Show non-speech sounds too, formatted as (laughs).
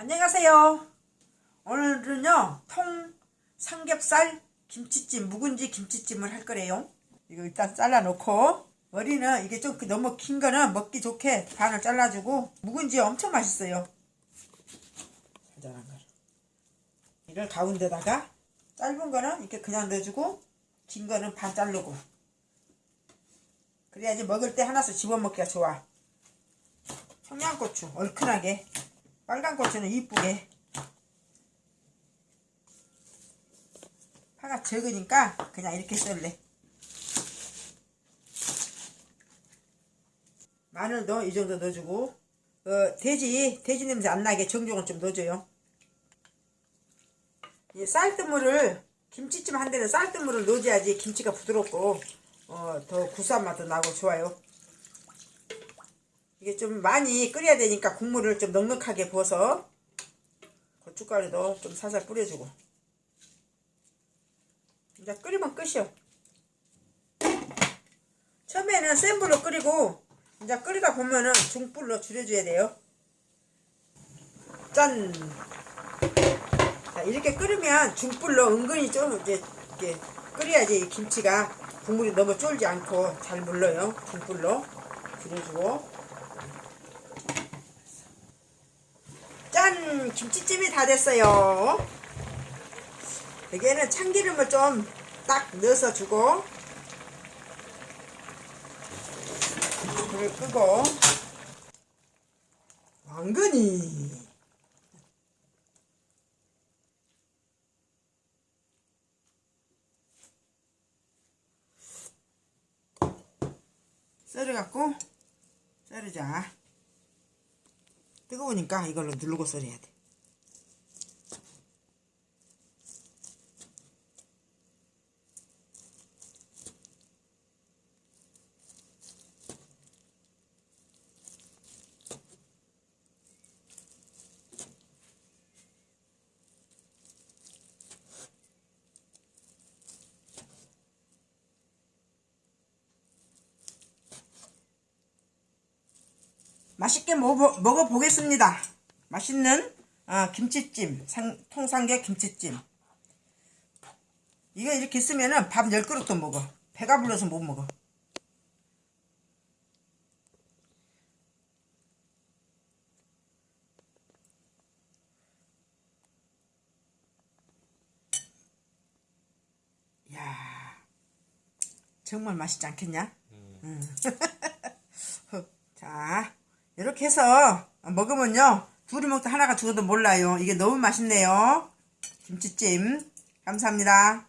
안녕하세요. 오늘은요, 통 삼겹살 김치찜, 묵은지 김치찜을 할 거래요. 이거 일단 잘라놓고, 머리는 이게 좀 너무 긴 거는 먹기 좋게 반을 잘라주고, 묵은지 엄청 맛있어요. 자잘한 거를. 이를 가운데다가, 짧은 거는 이렇게 그냥 넣어주고, 긴 거는 반 자르고. 그래야지 먹을 때 하나씩 집어먹기가 좋아. 청양고추, 얼큰하게. 빨간 고추는 이쁘게. 파가 적으니까 그냥 이렇게 썰래. 마늘도 이 정도 넣어주고 어, 돼지 돼지 냄새 안 나게 정종을 좀 넣어줘요. 이 쌀뜨물을 김치찜 한 데는 쌀뜨물을 넣어줘야지 김치가 부드럽고 어, 더 구수한 맛도 나고 좋아요 이게 좀 많이 끓여야 되니까 국물을 좀 넉넉하게 부어서 고춧가루도 좀 살살 뿌려주고. 이제 끓이면 끝이요. 처음에는 센 불로 끓이고 이제 끓이다 보면은 중불로 줄여줘야 돼요. 짠! 자, 이렇게 끓으면 중불로 은근히 좀 이제 끓여야지 이 김치가 국물이 너무 쫄지 않고 잘 물러요. 중불로 줄여주고 짠! 김치찜이 다 됐어요. 여기에는 참기름을 좀 딱 넣어서 주고 불을 끄고 왕건이 썰어갖고 썰으자 뜨거우니까 이걸로 누르고 썰어야 돼. 맛있게 먹어, 먹어보겠습니다. 맛있는 아, 김치찜, 상, 통삼겹 김치찜. 이거 이렇게 쓰면은 밥 10그릇도 먹어. 배가 불러서 못 먹어. 야 정말 맛있지 않겠냐? 음. (laughs) 자, 이렇게 해서 먹으면요. 둘이 먹다 하나가 죽어도 몰라요. 이게 너무 맛있네요. 김치찜. 감사합니다.